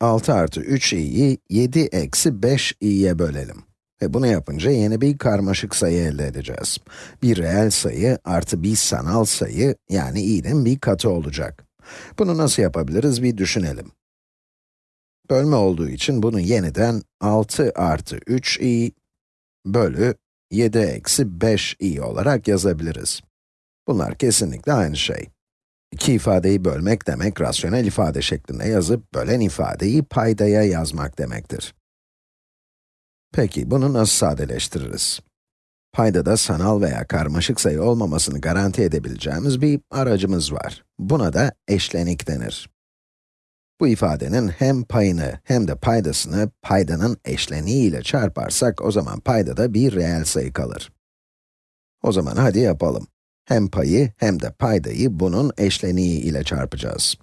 6 artı 3i'yi 7 eksi 5i'ye bölelim. Ve bunu yapınca yeni bir karmaşık sayı elde edeceğiz. Bir reel sayı artı bir sanal sayı, yani i'nin bir katı olacak. Bunu nasıl yapabiliriz bir düşünelim. Bölme olduğu için bunu yeniden 6 artı 3i bölü 7 eksi 5i olarak yazabiliriz. Bunlar kesinlikle aynı şey. İki ifadeyi bölmek demek, rasyonel ifade şeklinde yazıp, bölen ifadeyi paydaya yazmak demektir. Peki, bunu nasıl sadeleştiririz? Paydada sanal veya karmaşık sayı olmamasını garanti edebileceğimiz bir aracımız var. Buna da eşlenik denir. Bu ifadenin hem payını hem de paydasını paydanın eşleniği ile çarparsak, o zaman paydada bir reel sayı kalır. O zaman hadi yapalım. Hem payı hem de paydayı bunun eşleniği ile çarpacağız.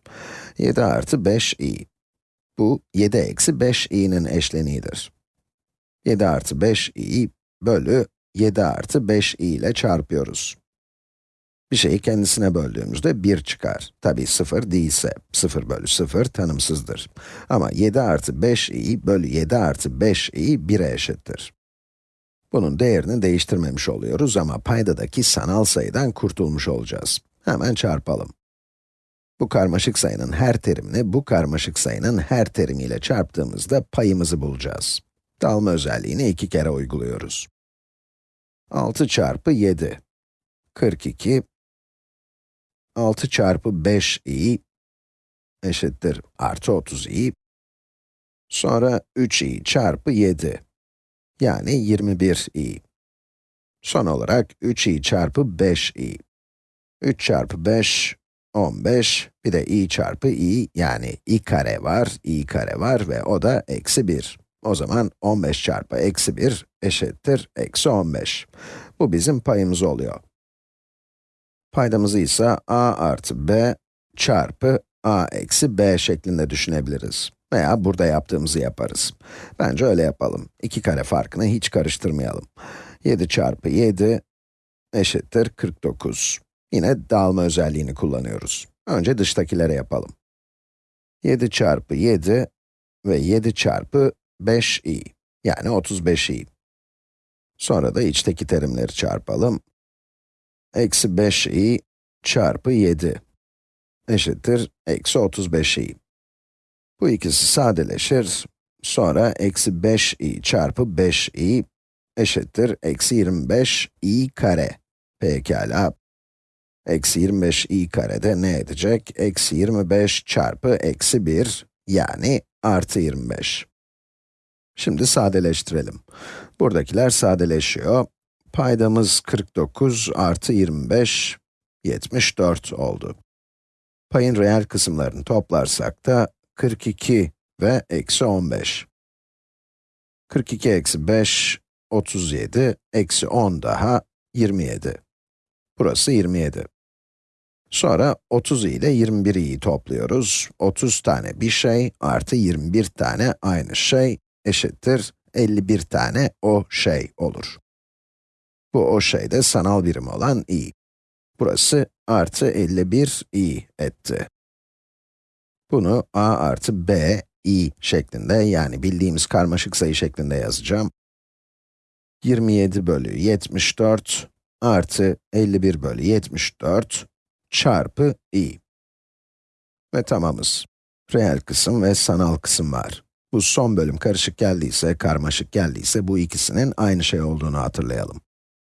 7 artı 5i. Bu 7 eksi 5i'nin eşleniğidir. 7 artı 5i bölü 7 artı 5i ile çarpıyoruz. Bir şeyi kendisine böldüğümüzde 1 çıkar. Tabi 0 değilse, 0 bölü 0 tanımsızdır. Ama 7 artı 5i bölü 7 artı 5i 1'e eşittir. Bunun değerini değiştirmemiş oluyoruz ama paydadaki sanal sayıdan kurtulmuş olacağız. Hemen çarpalım. Bu karmaşık sayının her terimini bu karmaşık sayının her terimiyle çarptığımızda payımızı bulacağız. Dalma özelliğini iki kere uyguluyoruz. 6 çarpı 7, 42, 6 çarpı 5i eşittir artı 30i, sonra 3i çarpı 7, yani 21i. Son olarak 3i çarpı 5i. 3 çarpı 5, 15, bir de i çarpı i, yani i kare var, i kare var ve o da eksi 1. O zaman 15 çarpı eksi 1 eşittir eksi 15. Bu bizim payımız oluyor. Paydamızı ise a artı b çarpı a eksi b şeklinde düşünebiliriz. Veya burada yaptığımızı yaparız. Bence öyle yapalım. İki kare farkını hiç karıştırmayalım. 7 çarpı 7 eşittir 49. Yine dağılma özelliğini kullanıyoruz. Önce dıştakilere yapalım. 7 çarpı 7 ve 7 çarpı 5i, yani 35i. Sonra da içteki terimleri çarpalım. Eksi 5i çarpı 7 eşittir eksi 35i. Bu ikisi sadeleşir. Sonra eksi 5i çarpı 5i eşittir eksi 25i kare. Pekala. Eksi 25i kare de ne edecek? Eksi 25 çarpı eksi 1 yani artı 25. Şimdi sadeleştirelim. Buradakiler sadeleşiyor. Paydamız 49 artı 25, 74 oldu. Payın reel kısımlarını toplarsak da 42 ve eksi 15. 42 eksi 5, 37, eksi 10 daha 27. Burası 27. Sonra 30 ile 21'i topluyoruz. 30 tane bir şey artı 21 tane aynı şey eşittir 51 tane o şey olur. Bu o şey de sanal birim olan i. Burası artı 51 i etti. Bunu a artı b, i şeklinde yani bildiğimiz karmaşık sayı şeklinde yazacağım. 27 bölü 74 artı 51 bölü 74 çarpı i. Ve tamamız. Reel kısım ve sanal kısım var. Bu son bölüm karışık geldiyse, karmaşık geldiyse bu ikisinin aynı şey olduğunu hatırlayalım.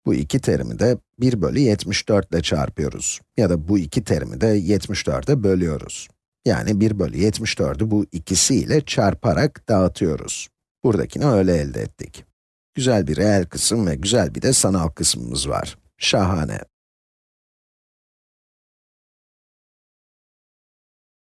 Bu iki terimi de 1 bölü 74 ile çarpıyoruz. Ya da bu iki terimi de 74'e bölüyoruz. Yani 1 bölü 74'ü bu ikisiyle çarparak dağıtıyoruz. Buradakini öyle elde ettik. Güzel bir reel kısım ve güzel bir de sanal kısmımız var. Şahane.